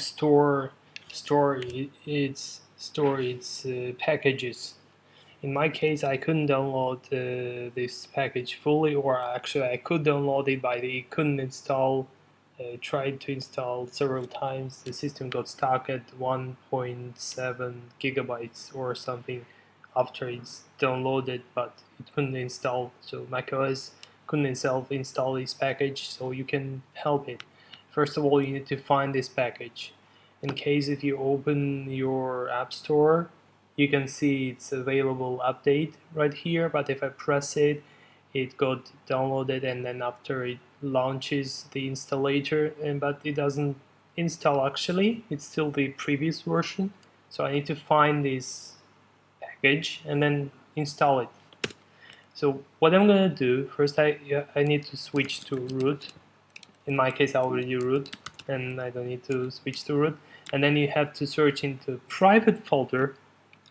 Store store its store its uh, packages. In my case, I couldn't download uh, this package fully, or actually I could download it, but it couldn't install. Uh, tried to install several times. The system got stuck at 1.7 gigabytes or something after it's downloaded, but it couldn't install. So macOS couldn't install install this package, so you can help it. First of all, you need to find this package. In case if you open your App Store, you can see it's available update right here, but if I press it, it got downloaded and then after it launches the installer, and but it doesn't install actually, it's still the previous version. So I need to find this package and then install it. So what I'm gonna do, first I, I need to switch to root in my case I already root and I don't need to switch to root. And then you have to search into private folder.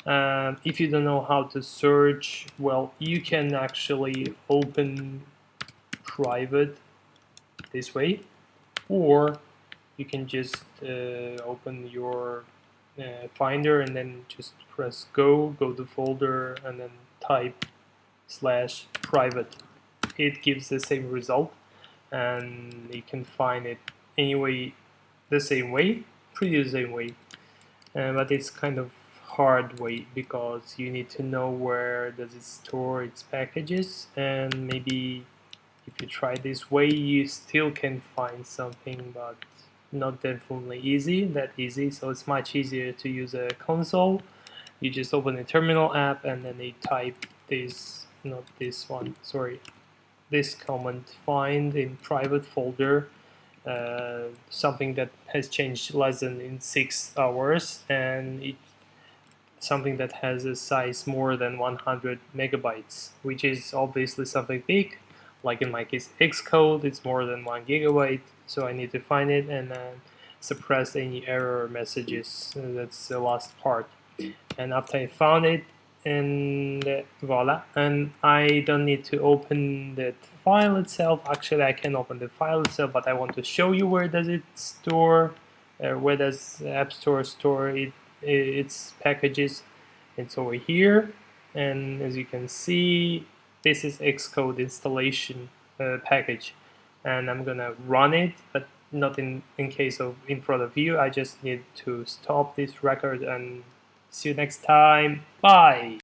Um, if you don't know how to search well you can actually open private this way or you can just uh, open your uh, finder and then just press go go to folder and then type slash private. It gives the same result and you can find it anyway the same way pretty the same way. Uh, but it's kind of hard way because you need to know where does it store its packages and maybe if you try this way you still can find something but not definitely easy that easy. So it's much easier to use a console. You just open a terminal app and then you type this not this one sorry this command find in private folder uh, something that has changed less than in six hours and it something that has a size more than 100 megabytes which is obviously something big. Like in my case Xcode it's more than one gigabyte so I need to find it and then suppress any error messages. That's the last part. And after I found it and voila. And I don't need to open the file itself. Actually I can open the file itself but I want to show you where does it store uh, where does App Store store it, its packages. It's over here. And as you can see this is Xcode installation uh, package. And I'm gonna run it but not in in case of in front of you. I just need to stop this record and See you next time. Bye.